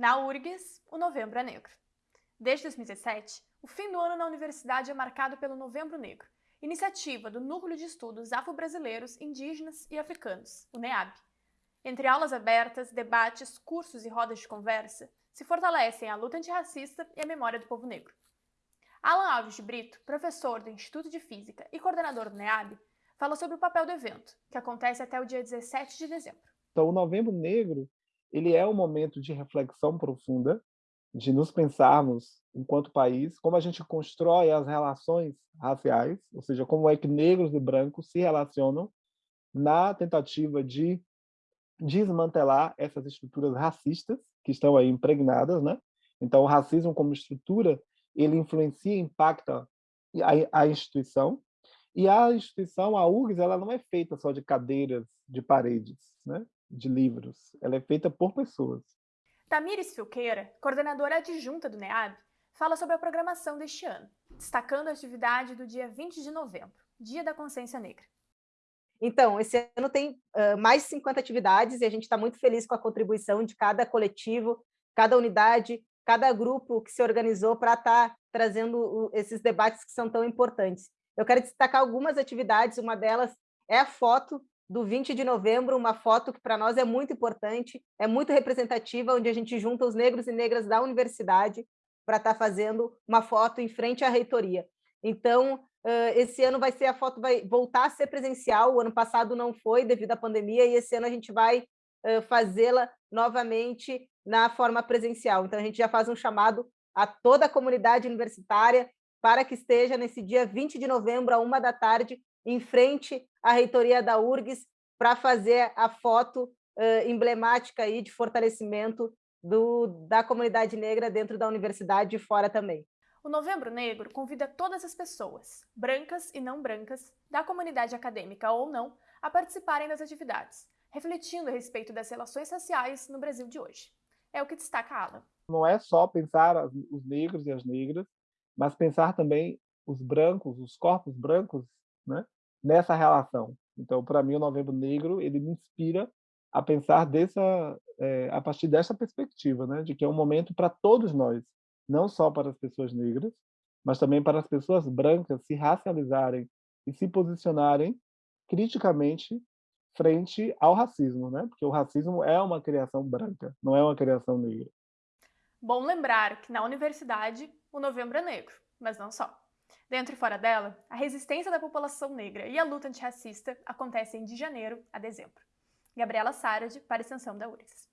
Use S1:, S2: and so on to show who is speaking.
S1: Na URGS, o Novembro é Negro. Desde 2017, o fim do ano na universidade é marcado pelo Novembro Negro, iniciativa do Núcleo de Estudos Afro-Brasileiros, Indígenas e Africanos, o NEAB. Entre aulas abertas, debates, cursos e rodas de conversa, se fortalecem a luta antirracista e a memória do povo negro. Alan Alves de Brito, professor do Instituto de Física e coordenador do NEAB, fala sobre o papel do evento, que acontece até o dia 17 de dezembro.
S2: Então, o Novembro Negro ele é um momento de reflexão profunda, de nos pensarmos, enquanto país, como a gente constrói as relações raciais, ou seja, como é que negros e brancos se relacionam na tentativa de desmantelar essas estruturas racistas que estão aí impregnadas, né? Então, o racismo como estrutura, ele influencia e impacta a, a instituição, e a instituição, a URGS, ela não é feita só de cadeiras, de paredes, né? De livros. Ela é feita por pessoas.
S1: Tamires Filqueira, coordenadora adjunta do NEAB, fala sobre a programação deste ano, destacando a atividade do dia 20 de novembro, Dia da Consciência Negra.
S3: Então, esse ano tem uh, mais de 50 atividades e a gente está muito feliz com a contribuição de cada coletivo, cada unidade, cada grupo que se organizou para estar tá trazendo esses debates que são tão importantes. Eu quero destacar algumas atividades, uma delas é a foto do 20 de novembro, uma foto que para nós é muito importante, é muito representativa, onde a gente junta os negros e negras da universidade para estar tá fazendo uma foto em frente à reitoria. Então, esse ano vai ser a foto vai voltar a ser presencial, o ano passado não foi devido à pandemia, e esse ano a gente vai fazê-la novamente na forma presencial. Então, a gente já faz um chamado a toda a comunidade universitária para que esteja nesse dia 20 de novembro, a uma da tarde, em frente à reitoria da URGS, para fazer a foto uh, emblemática aí de fortalecimento do, da comunidade negra dentro da universidade e fora também.
S1: O Novembro Negro convida todas as pessoas, brancas e não brancas, da comunidade acadêmica ou não, a participarem das atividades, refletindo a respeito das relações raciais no Brasil de hoje. É o que destaca a Alan.
S2: Não é só pensar os negros e as negras, mas pensar também os brancos, os corpos brancos, né, nessa relação. Então, para mim, o Novembro Negro ele me inspira a pensar dessa, é, a partir dessa perspectiva, né, de que é um momento para todos nós, não só para as pessoas negras, mas também para as pessoas brancas se racializarem e se posicionarem criticamente frente ao racismo, né? Porque o racismo é uma criação branca, não é uma criação negra.
S1: Bom lembrar que na universidade o novembro é negro, mas não só. Dentro e fora dela, a resistência da população negra e a luta antirracista acontecem de janeiro a dezembro. Gabriela Sarad, para a extensão da URGS.